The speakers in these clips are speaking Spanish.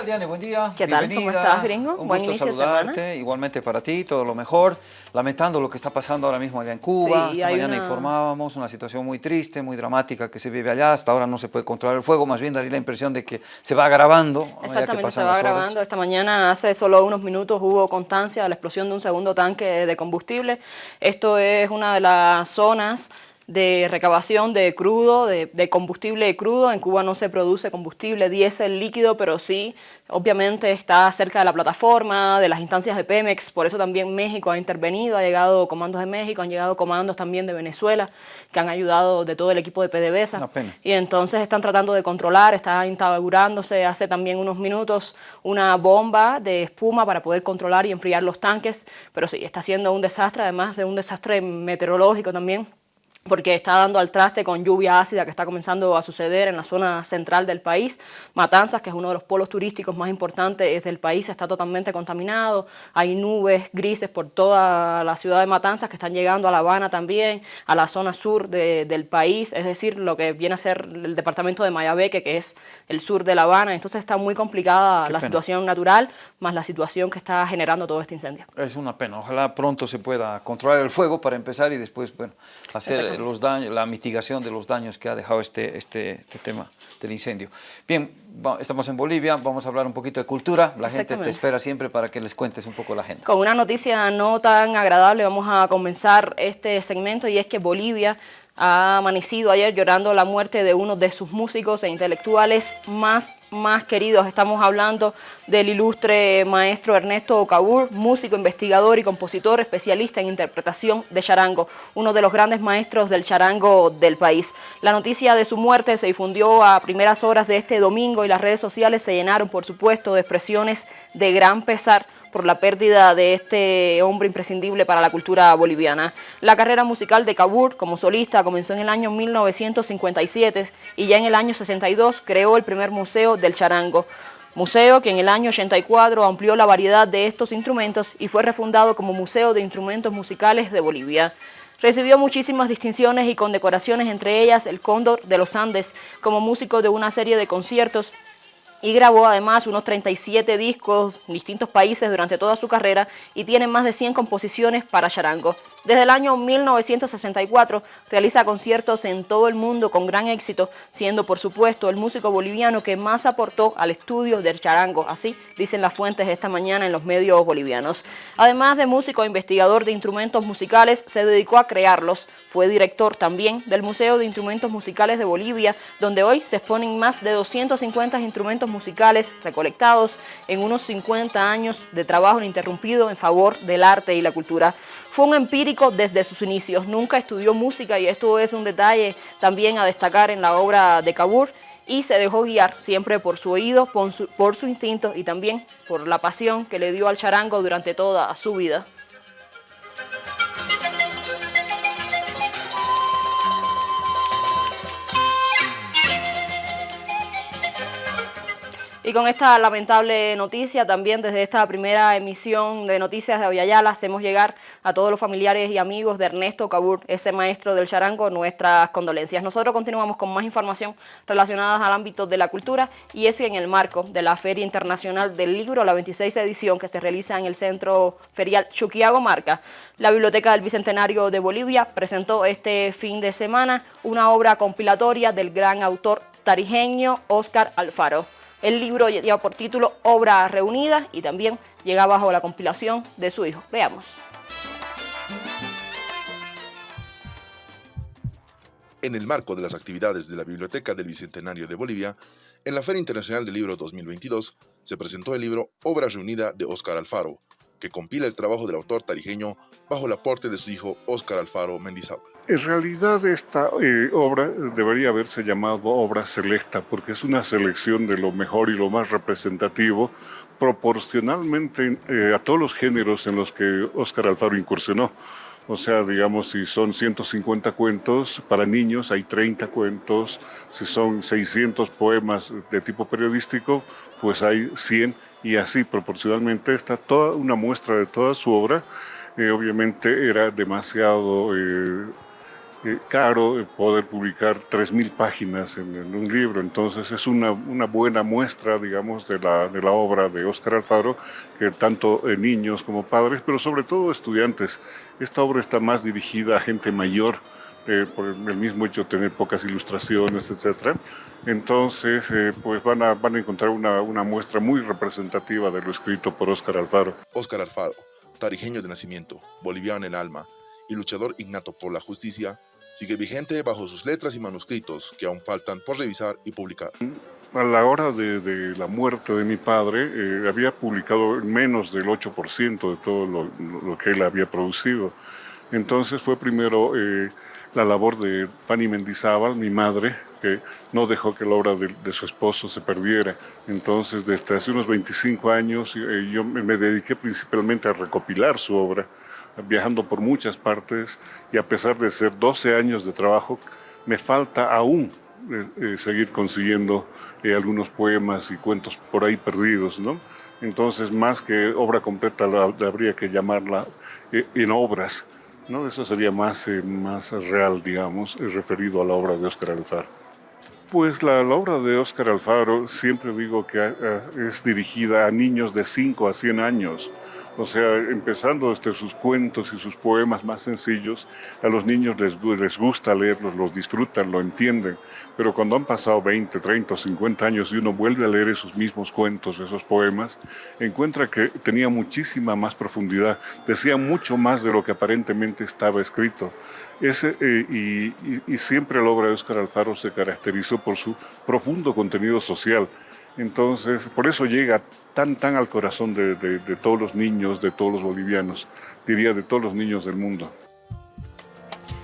tal, Diane? Buen día. ¿Qué tal? ¿Cómo estás, gringo? Un Buen gusto inicio saludarte. semana. Igualmente para ti, todo lo mejor. Lamentando lo que está pasando ahora mismo allá en Cuba. Sí, Esta mañana una- informábamos una situación muy triste, muy dramática que se vive allá. Hasta ahora no se puede controlar el fuego. Más bien daría la impresión de que se va agravando. que Exactamente, se va grabando. Esta mañana, hace solo unos minutos, hubo constancia de la explosión de un segundo tanque de combustible. Esto es una de las zonas de recabación de crudo, de, de combustible crudo. En Cuba no se produce combustible diésel líquido, pero sí, obviamente está cerca de la plataforma, de las instancias de Pemex. Por eso también México ha intervenido, ha llegado comandos de México, han llegado comandos también de Venezuela, que han ayudado de todo el equipo de PDVSA. Y entonces están tratando de controlar, está instaurándose hace también unos minutos una bomba de espuma para poder controlar y enfriar los tanques, pero sí, está siendo un desastre, además de un desastre meteorológico también, porque está dando al traste con lluvia ácida que está comenzando a suceder en la zona central del país. Matanzas, que es uno de los polos turísticos más importantes del país, está totalmente contaminado. Hay nubes grises por toda la ciudad de Matanzas que están llegando a La Habana también, a la zona sur de- del país, es decir, lo que viene a ser el departamento de Mayabeque, que es el sur de La Habana. Entonces está muy complicada Qué la pena. situación natural, más la situación que está generando todo este incendio. Es una pena. Ojalá pronto se pueda controlar el fuego para empezar y después, bueno, hacer Los daños, la mitigación de los daños que ha dejado este, este, este tema del incendio. Bien, va- estamos en Bolivia, vamos a hablar un poquito de cultura. La gente te espera siempre para que les cuentes un poco la gente. Con una noticia no tan agradable vamos a comenzar este segmento y es que Bolivia ha amanecido ayer llorando la muerte de uno de sus músicos e intelectuales más, más queridos. Estamos hablando del ilustre maestro Ernesto Ocabur, músico, investigador y compositor especialista en interpretación de charango, uno de los grandes maestros del charango del país. La noticia de su muerte se difundió a primeras horas de este domingo y las redes sociales se llenaron, por supuesto, de expresiones de gran pesar por la pérdida de este hombre imprescindible para la cultura boliviana. La carrera musical de Cabur como solista comenzó en el año 1957 y ya en el año 62 creó el primer museo del charango. Museo que en el año 84 amplió la variedad de estos instrumentos y fue refundado como Museo de Instrumentos Musicales de Bolivia. Recibió muchísimas distinciones y condecoraciones, entre ellas el Cóndor de los Andes, como músico de una serie de conciertos y grabó además unos 37 discos en distintos países durante toda su carrera y tiene más de 100 composiciones para charango. Desde el año 1964 realiza conciertos en todo el mundo con gran éxito, siendo por supuesto el músico boliviano que más aportó al estudio del charango, así dicen las fuentes esta mañana en los medios bolivianos. Además de músico e investigador de instrumentos musicales, se dedicó a crearlos. Fue director también del Museo de Instrumentos Musicales de Bolivia, donde hoy se exponen más de 250 instrumentos musicales recolectados en unos 50 años de trabajo ininterrumpido en favor del arte y la cultura. Fue un empírico desde sus inicios, nunca estudió música y esto es un detalle también a destacar en la obra de Cabur y se dejó guiar siempre por su oído, por su, por su instinto y también por la pasión que le dio al charango durante toda su vida. Y con esta lamentable noticia, también desde esta primera emisión de Noticias de Aviala, hacemos llegar a todos los familiares y amigos de Ernesto Cabur, ese maestro del charango, nuestras condolencias. Nosotros continuamos con más información relacionada al ámbito de la cultura y es que en el marco de la Feria Internacional del Libro, la 26 edición que se realiza en el Centro Ferial Chuquiago Marca, la Biblioteca del Bicentenario de Bolivia presentó este fin de semana una obra compilatoria del gran autor tarijeño Óscar Alfaro. El libro lleva por título Obra Reunida y también llega bajo la compilación de su hijo. Veamos. En el marco de las actividades de la Biblioteca del Bicentenario de Bolivia, en la Feria Internacional del Libro 2022 se presentó el libro Obra Reunida de Óscar Alfaro, que compila el trabajo del autor tarijeño bajo el aporte de su hijo Óscar Alfaro Mendizábal. En realidad esta eh, obra debería haberse llamado obra selecta porque es una selección de lo mejor y lo más representativo proporcionalmente eh, a todos los géneros en los que Óscar Alfaro incursionó. O sea, digamos, si son 150 cuentos para niños, hay 30 cuentos. Si son 600 poemas de tipo periodístico, pues hay 100 y así proporcionalmente está toda una muestra de toda su obra. Eh, obviamente era demasiado eh, eh, caro poder publicar 3.000 páginas en, un libro, entonces es una, una buena muestra, digamos, de la, de la, obra de Óscar Alfaro, que tanto niños como padres, pero sobre todo estudiantes. Esta obra está más dirigida a gente mayor, eh, por el mismo hecho de tener pocas ilustraciones, etc. Entonces, eh, pues van a, van a encontrar una, una muestra muy representativa de lo escrito por Óscar Alfaro. Óscar Alfaro, tarijeño de nacimiento, boliviano en alma y luchador innato por la justicia, sigue vigente bajo sus letras y manuscritos que aún faltan por revisar y publicar. A la hora de, la muerte de mi padre, eh, había publicado menos del 8% de todo lo, que él había producido. Entonces fue primero eh, la labor de Fanny Mendizábal, mi madre, que no dejó que la obra de, su esposo se perdiera. Entonces, desde hace unos 25 años, eh, yo me dediqué principalmente a recopilar su obra viajando por muchas partes y a pesar de ser 12 años de trabajo, me falta aún eh, eh, seguir consiguiendo eh, algunos poemas y cuentos por ahí perdidos, ¿no? Entonces, más que obra completa, habría que llamarla en obras, ¿no? Eso sería más, más real, digamos, referido a la obra de Óscar Alfaro. Pues la, la, obra de Óscar Alfaro siempre digo que es dirigida a niños de 5 a 100 años, o sea, empezando desde sus cuentos y sus poemas más sencillos, a los niños les, les gusta leerlos, los disfrutan, lo entienden, pero cuando han pasado 20, 30 o 50 años y uno vuelve a leer esos mismos cuentos, esos poemas, encuentra que tenía muchísima más profundidad, decía mucho más de lo que aparentemente estaba escrito. Eh, y, y siempre la obra de Óscar Alfaro se caracterizó por su profundo contenido social. Entonces, por eso llega tan, tan al corazón de, todos los niños, de todos los bolivianos, diría de todos los niños del mundo.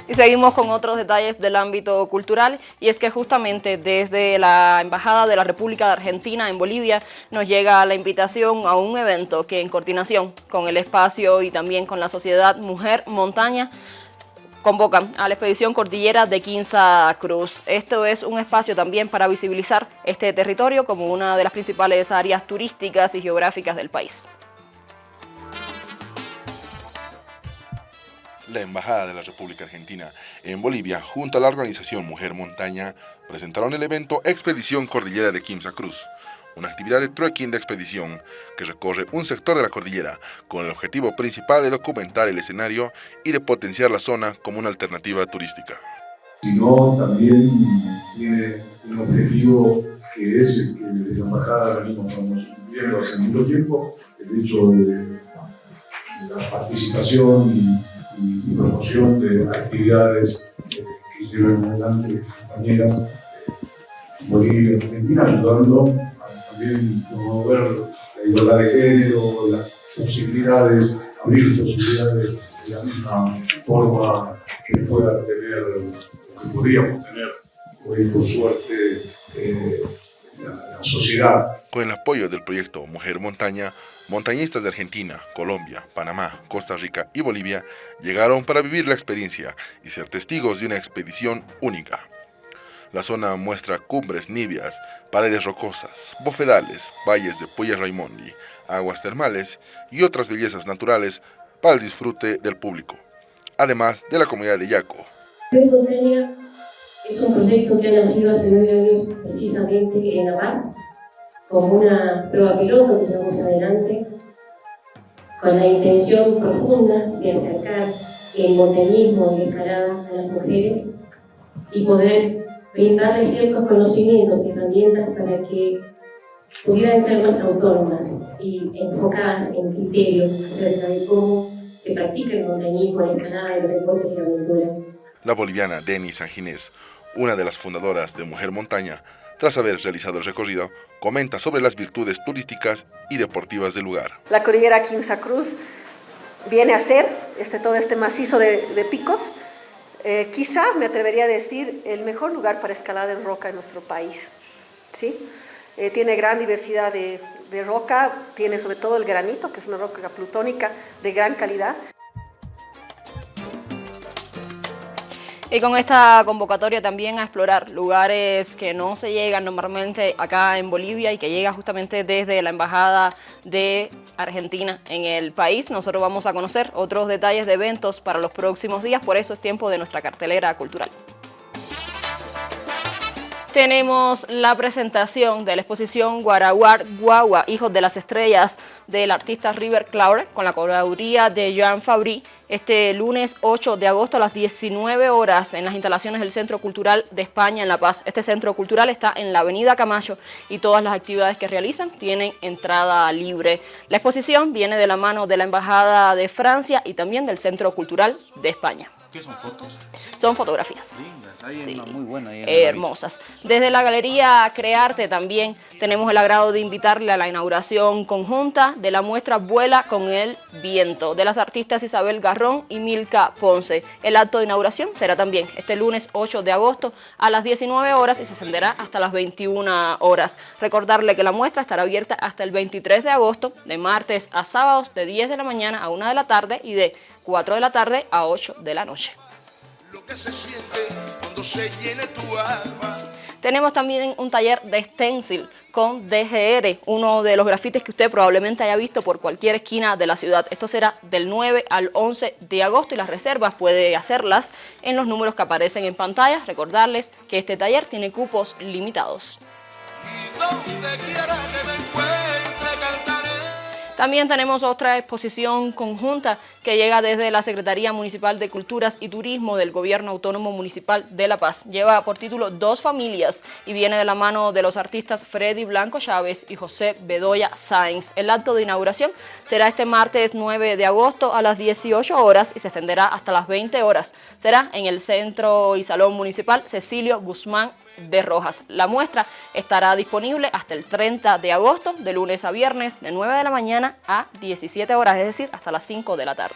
Y seguimos con otros detalles del ámbito cultural y es que justamente desde la Embajada de la República de Argentina en Bolivia nos llega la invitación a un evento que en coordinación con el espacio y también con la sociedad Mujer Montaña convocan a la expedición Cordillera de Quinza Cruz. Esto es un espacio también para visibilizar este territorio como una de las principales áreas turísticas y geográficas del país. La Embajada de la República Argentina en Bolivia, junto a la organización Mujer Montaña, presentaron el evento Expedición Cordillera de Quinza Cruz, una actividad de trekking de expedición que recorre un sector de la cordillera con el objetivo principal de documentar el escenario y de potenciar la zona como una alternativa turística. Sino también tiene un objetivo que es el que desde la embajada venimos cumpliendo hace mucho tiempo, el hecho de la participación y, promoción de actividades eh, que llevan adelante compañeras Bolivia y Argentina, ayudando también promover la igualdad de género, las posibilidades, abrir posibilidades de la misma forma que pueda tener, que podríamos tener hoy por suerte eh, la, la sociedad. Con el apoyo del proyecto Mujer Montaña, montañistas de Argentina, Colombia, Panamá, Costa Rica y Bolivia llegaron para vivir la experiencia y ser testigos de una expedición única. La zona muestra cumbres nibias, paredes rocosas, bofedales, valles de Puya Raimondi, aguas termales y otras bellezas naturales para el disfrute del público, además de la comunidad de Yaco. Es un proyecto que ha nacido hace nueve años precisamente en La Paz, como una prueba piloto que llevamos adelante, con la intención profunda de acercar el montañismo y escalada a las mujeres y poder brindarles ciertos conocimientos y herramientas para que pudieran ser más autónomas y enfocadas en criterios acerca de cómo se practica el montañismo, la escalada, los deportes y la aventura. La boliviana Denis Sanginés, una de las fundadoras de Mujer Montaña, tras haber realizado el recorrido, comenta sobre las virtudes turísticas y deportivas del lugar. La cordillera Quimsa Cruz viene a ser este, todo este macizo de, de picos eh, quizá me atrevería a decir el mejor lugar para escalar en roca en nuestro país. ¿sí? Eh, tiene gran diversidad de, de roca, tiene sobre todo el granito, que es una roca plutónica de gran calidad. Y con esta convocatoria también a explorar lugares que no se llegan normalmente acá en Bolivia y que llega justamente desde la Embajada de Argentina en el país. Nosotros vamos a conocer otros detalles de eventos para los próximos días, por eso es tiempo de nuestra cartelera cultural. Tenemos la presentación de la exposición Guaraguar Guagua, Hijos de las Estrellas, del artista River Claure, con la colaboración de Joan Fabri, este lunes 8 de agosto a las 19 horas en las instalaciones del Centro Cultural de España en La Paz. Este centro cultural está en la avenida Camacho y todas las actividades que realizan tienen entrada libre. La exposición viene de la mano de la Embajada de Francia y también del Centro Cultural de España. ¿Qué son fotos? Son fotografías. Lindas, hay una muy buena ahí en Eh, hermosas. Desde la Galería Crearte también tenemos el agrado de invitarle a la inauguración conjunta de la muestra Vuela con el Viento de las artistas Isabel Garrón y Milka Ponce. El acto de inauguración será también este lunes 8 de agosto a las 19 horas y se extenderá hasta las 21 horas. Recordarle que la muestra estará abierta hasta el 23 de agosto, de martes a sábados, de 10 de la mañana a 1 de la tarde y de 4 de la tarde a 8 de la noche. Lo que se siente cuando se llene tu alma. Tenemos también un taller de stencil con DGR, uno de los grafitis que usted probablemente haya visto por cualquier esquina de la ciudad. Esto será del 9 al 11 de agosto y las reservas puede hacerlas en los números que aparecen en pantalla. Recordarles que este taller tiene cupos limitados. También tenemos otra exposición conjunta que llega desde la Secretaría Municipal de Culturas y Turismo del Gobierno Autónomo Municipal de La Paz. Lleva por título Dos Familias y viene de la mano de los artistas Freddy Blanco Chávez y José Bedoya Sáenz. El acto de inauguración será este martes 9 de agosto a las 18 horas y se extenderá hasta las 20 horas. Será en el Centro y Salón Municipal Cecilio Guzmán de Rojas. La muestra estará disponible hasta el 30 de agosto, de lunes a viernes, de 9 de la mañana a 17 horas, es decir, hasta las 5 de la tarde.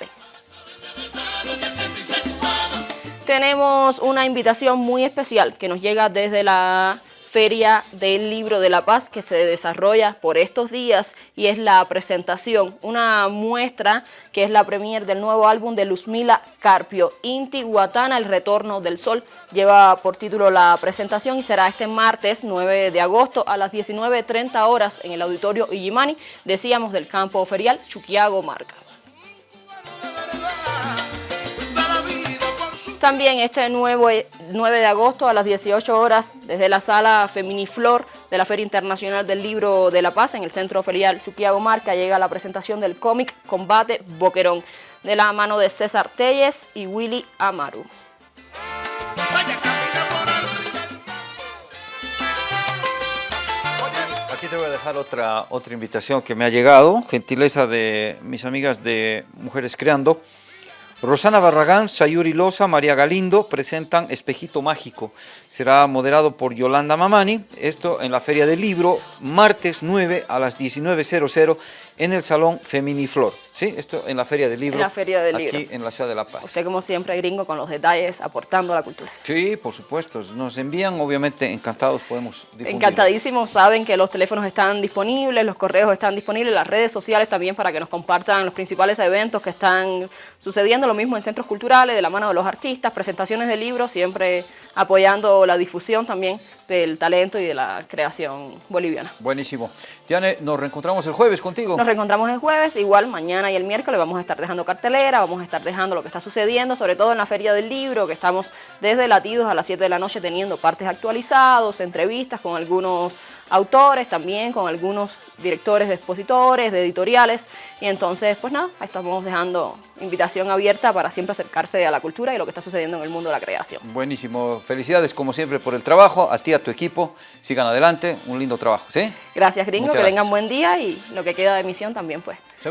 Tenemos una invitación muy especial que nos llega desde la Feria del Libro de la Paz que se desarrolla por estos días y es la presentación, una muestra que es la premier del nuevo álbum de Luzmila Carpio, Inti Guatana, El Retorno del Sol, lleva por título la presentación y será este martes 9 de agosto a las 19.30 horas en el Auditorio Illimani, decíamos del campo ferial Chuquiago Marca. También este nuevo 9 de agosto a las 18 horas desde la sala Feminiflor de la Feria Internacional del Libro de la Paz en el Centro Ferial Chuquiago Marca llega la presentación del cómic Combate Boquerón de la mano de César Telles y Willy Amaru. Aquí te voy a dejar otra, otra invitación que me ha llegado, gentileza de mis amigas de Mujeres Creando. Rosana Barragán, Sayuri Loza, María Galindo presentan Espejito Mágico. Será moderado por Yolanda Mamani. Esto en la Feria del Libro, martes 9 a las 19.00 en el Salón Feminiflor. ¿Sí? Esto en la Feria del Libro. En la Feria del aquí Libro. en la ciudad de La Paz. Usted como siempre gringo con los detalles aportando a la cultura. Sí, por supuesto. Nos envían, obviamente, encantados podemos difundirlo. Encantadísimos, saben que los teléfonos están disponibles, los correos están disponibles, las redes sociales también para que nos compartan los principales eventos que están sucediendo, lo mismo en centros culturales, de la mano de los artistas, presentaciones de libros, siempre apoyando la difusión también del talento y de la creación boliviana. Buenísimo. Diane, nos reencontramos el jueves contigo. Nos reencontramos el jueves, igual mañana y el miércoles vamos a estar dejando cartelera, vamos a estar dejando lo que está sucediendo, sobre todo en la Feria del Libro, que estamos desde latidos a las 7 de la noche teniendo partes actualizados, entrevistas con algunos autores también, con algunos directores de expositores, de editoriales, y entonces, pues nada, ahí estamos dejando invitación abierta para siempre acercarse a la cultura y lo que está sucediendo en el mundo de la creación. Buenísimo. Felicidades, como siempre, por el trabajo. A ti, a tu equipo. Sigan adelante. Un lindo trabajo, ¿sí? Gracias, gringo, Muchas que tengan gracias. buen día y lo que queda de emisión también, pues.